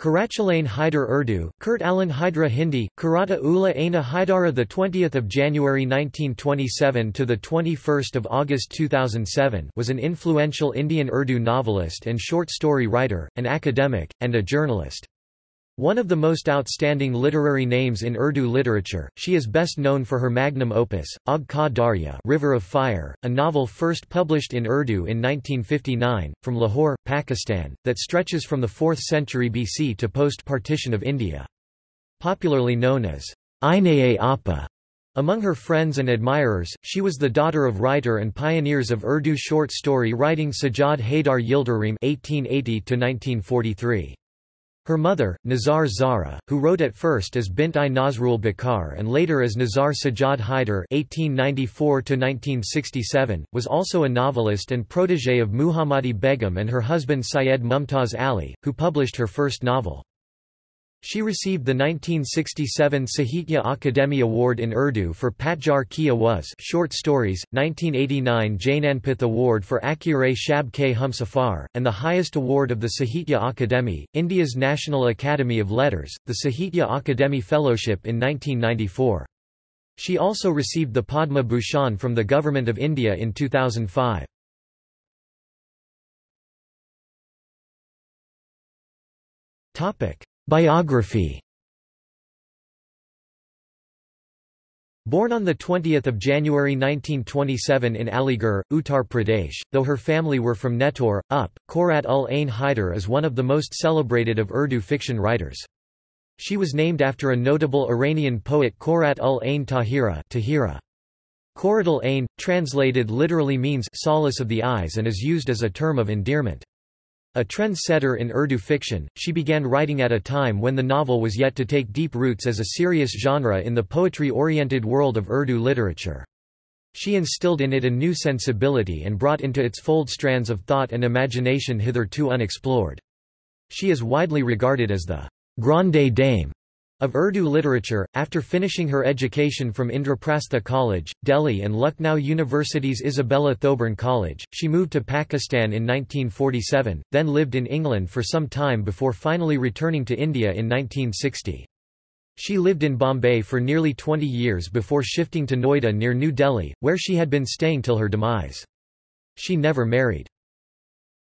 Qurratulain Hyder Urdu, Kurt Alan Hydra Hindi, Karata Ula Aina Haidara the 20th of January 1927 to the 21st of August 2007 was an influential Indian Urdu novelist and short story writer, an academic and a journalist. One of the most outstanding literary names in Urdu literature, she is best known for her magnum opus, Aag Ka Darya River of Fire, a novel first published in Urdu in 1959, from Lahore, Pakistan, that stretches from the 4th century BC to post-partition of India. Popularly known as Aine Appa among her friends and admirers, she was the daughter of writer and pioneers of Urdu short story writing Sajjad Haidar Yildirim (1880–1943). Her mother, Nizar Zara, who wrote at first as Bint i Nazrul Bakar and later as Nizar Sajjad Haidar (1894–1967), was also a novelist and protégé of Muhammadi Begum and her husband Syed Mumtaz Ali, who published her first novel. She received the 1967 Sahitya Akademi Award in Urdu for Patjar Ki Awaz short stories, 1989 Jnanpith Award for Akure Shab K Humsafar, and the highest award of the Sahitya Akademi, India's National Academy of Letters, the Sahitya Akademi Fellowship in 1994. She also received the Padma Bhushan from the Government of India in 2005. Topic Biography Born on 20 January 1927 in Aligarh, Uttar Pradesh, though her family were from Nehtaur, Up, Qurrat ul Ain Haider is one of the most celebrated of Urdu fiction writers. She was named after a notable Iranian poet Qurrat ul Ain Tahira Tahira. Qurrat ul Ain, translated literally means solace of the eyes and is used as a term of endearment. A trend-setter in Urdu fiction, she began writing at a time when the novel was yet to take deep roots as a serious genre in the poetry-oriented world of Urdu literature. She instilled in it a new sensibility and brought into its fold strands of thought and imagination hitherto unexplored. She is widely regarded as the grande dame of Urdu literature, after finishing her education from Indraprastha College, Delhi and Lucknow University's Isabella Thoburn College, she moved to Pakistan in 1947, then lived in England for some time before finally returning to India in 1960. She lived in Bombay for nearly 20 years before shifting to Noida near New Delhi, where she had been staying till her demise. She never married.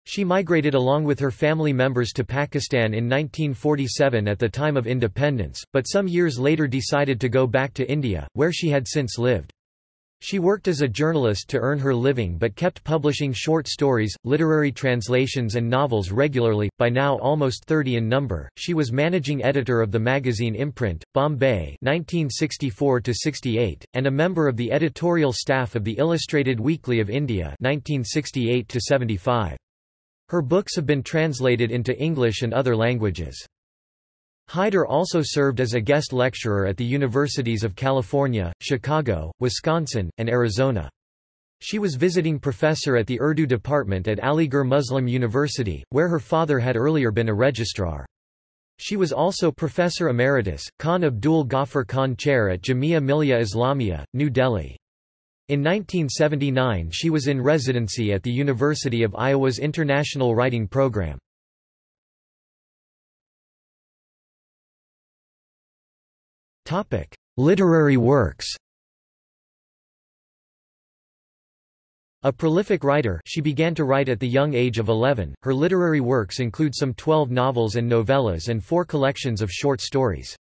She migrated along with her family members to Pakistan in 1947 at the time of independence, but some years later decided to go back to India, where she had since lived. She worked as a journalist to earn her living but kept publishing short stories, literary translations and novels regularly, by now almost 30 in number. She was managing editor of the magazine Imprint, Bombay 1964 and a member of the editorial staff of the Illustrated Weekly of India 1968 -75. Her books have been translated into English and other languages. Haider also served as a guest lecturer at the universities of California, Chicago, Wisconsin, and Arizona. She was visiting professor at the Urdu department at Aligarh Muslim University, where her father had earlier been a registrar. She was also professor emeritus, Khan Abdul Ghaffar Khan Chair at Jamia Millia Islamia, New Delhi. In 1979 she was in residency at the University of Iowa's International Writing Program. Literary works A prolific writer she began to write at the young age of 11, her literary works include some 12 novels and novellas and four collections of short stories.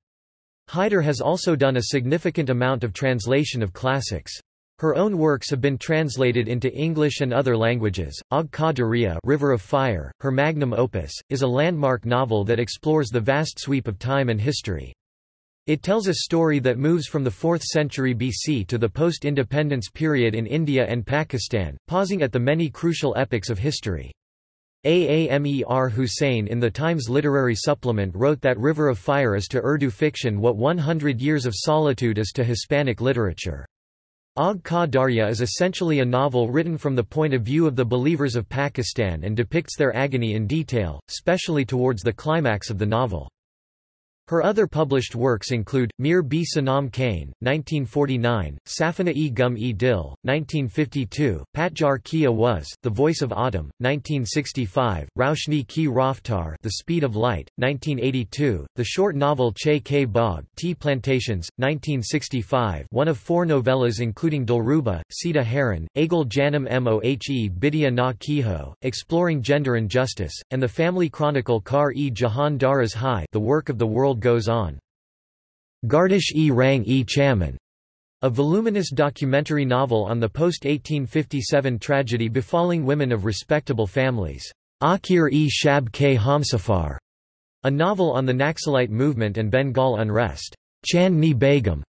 Haider has also done a significant amount of translation of classics. Her own works have been translated into English and other languages. Aag Ka Darya River of Fire, her magnum opus, is a landmark novel that explores the vast sweep of time and history. It tells a story that moves from the 4th century BC to the post-independence period in India and Pakistan, pausing at the many crucial epochs of history. Aamer Hussein in the Times Literary Supplement wrote that River of Fire is to Urdu fiction what 100 Years of Solitude is to Hispanic literature. Aag Ka Darya is essentially a novel written from the point of view of the believers of Pakistan and depicts their agony in detail, especially towards the climax of the novel. Her other published works include, Mir B. Sanam Kane, 1949, Safina e. Gum e. Dil, 1952, Patjar Kia Was, The Voice of Autumn, 1965, Raushni Ki Raftar The Speed of Light, 1982, the short novel Che K. Bog Tea Plantations, 1965 one of four novellas including Dilruba, Sita Haran, Agal Janam Mohe Bidya na Kiho, Exploring Gender and Justice, and the family chronicle Kar-e Jahan Daraz Hai The Work of the World goes on. Gardish e Rang e Chaman, a voluminous documentary novel on the post-1857 tragedy befalling women of respectable families. Akhir e Shab K Hamsafar, a novel on the Naxalite movement and Bengal unrest. Chandni Begum,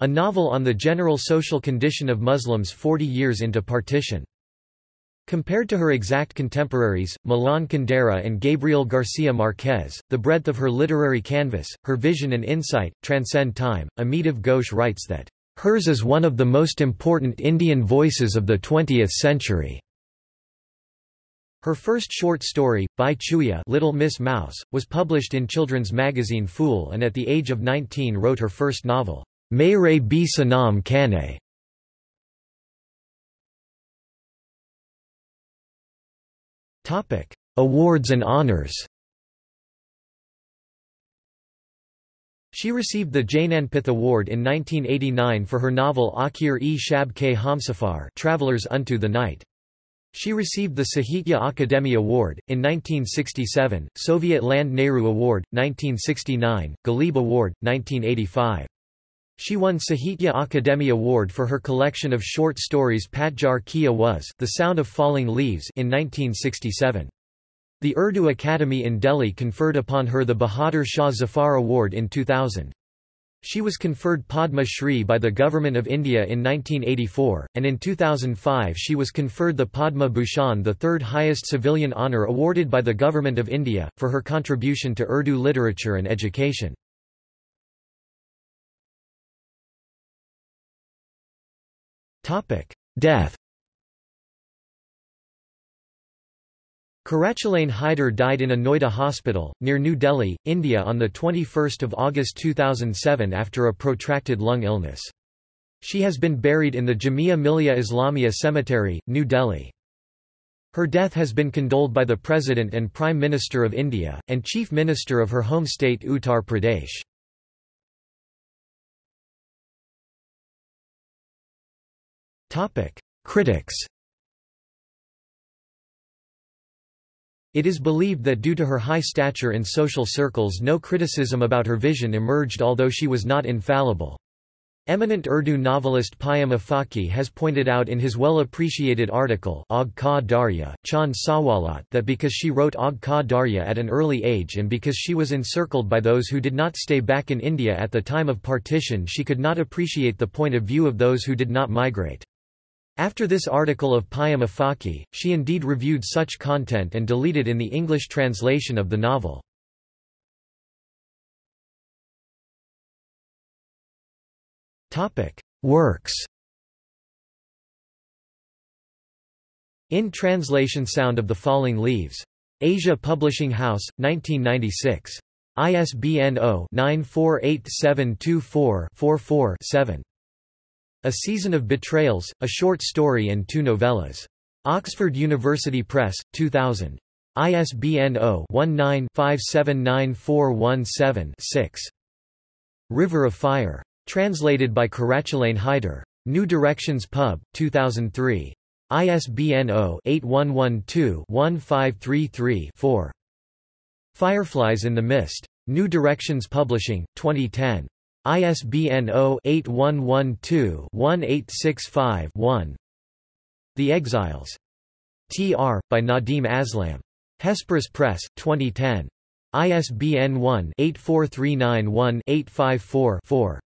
a novel on the general social condition of Muslims 40 years into partition. Compared to her exact contemporaries, Milan Kundera and Gabriel Garcia Marquez, the breadth of her literary canvas, her vision and insight, transcend time. Amitav Ghosh writes that, "...hers is one of the most important Indian voices of the 20th century." Her first short story, Bhai Chuya Little Miss Mouse, was published in children's magazine Phool and at the age of 19 wrote her first novel, Mere B Sanam Kane. Topic: Awards and honors. She received the Jnanpith Award in 1989 for her novel Akhir e Shab Ke Hamsafar Travelers Unto the Night. She received the Sahitya Akademi Award, in 1967, Soviet Land Nehru Award, 1969, Ghalib Award, 1985. She won Sahitya Akademi Award for her collection of short stories Patjar Kia Was The Sound of Falling Leaves in 1967. The Urdu Academy in Delhi conferred upon her the Bahadur Shah Zafar Award in 2000. She was conferred Padma Shri by the Government of India in 1984, and in 2005 she was conferred the Padma Bhushan the third highest civilian honour awarded by the Government of India, for her contribution to Urdu literature and education. Death Qurratulain Hyder died in a Noida hospital, near New Delhi, India on 21 August 2007 after a protracted lung illness. She has been buried in the Jamia Millia Islamia Cemetery, New Delhi. Her death has been condoled by the President and Prime Minister of India, and Chief Minister of her home state Uttar Pradesh. Critics It is believed that due to her high stature in social circles no criticism about her vision emerged although she was not infallible. Eminent Urdu novelist Paigham Afaqui has pointed out in his well-appreciated article Aag Ka Darya, Chand Sawalat that because she wrote Aag Ka Darya at an early age and because she was encircled by those who did not stay back in India at the time of partition she could not appreciate the point of view of those who did not migrate. After this article of Paigham Afaqui, she indeed reviewed such content and deleted in the English translation of the novel. Works In Translation Sound of the Falling Leaves. Asia Publishing House, 1996. ISBN 0-948724-44-7. A Season of Betrayals, a short story and two novellas. Oxford University Press, 2000. ISBN 0-19-579417-6. River of Fire. Translated by Qurratulain Haider. New Directions Pub, 2003. ISBN 0-8112-1533-4. Fireflies in the Mist. New Directions Publishing, 2010. ISBN 0-8112-1865-1 The Exiles. T.R., by Nadeem Aslam. Hesperus Press, 2010. ISBN 1-84391-854-4.